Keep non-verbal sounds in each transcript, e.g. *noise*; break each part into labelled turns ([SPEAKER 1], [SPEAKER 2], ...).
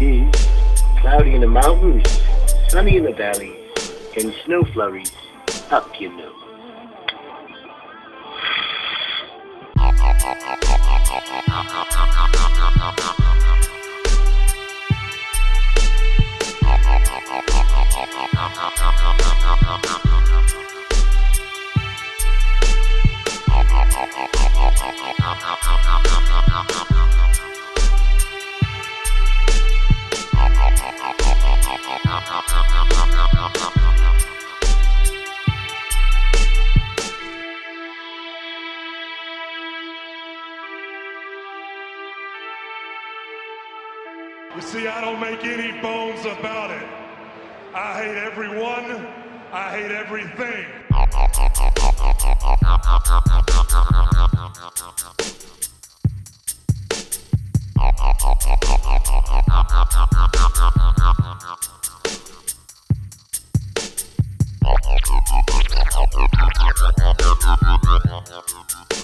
[SPEAKER 1] Is cloudy in the mountains, sunny in the valleys, and snow flurries up your nose. *laughs*
[SPEAKER 2] You see, I don't make any bones about it. I hate everyone. I hate everything. *laughs*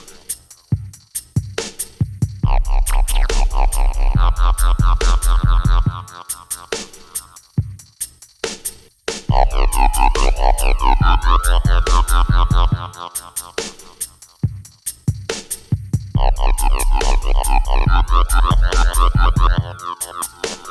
[SPEAKER 2] I'm gonna go to the bathroom.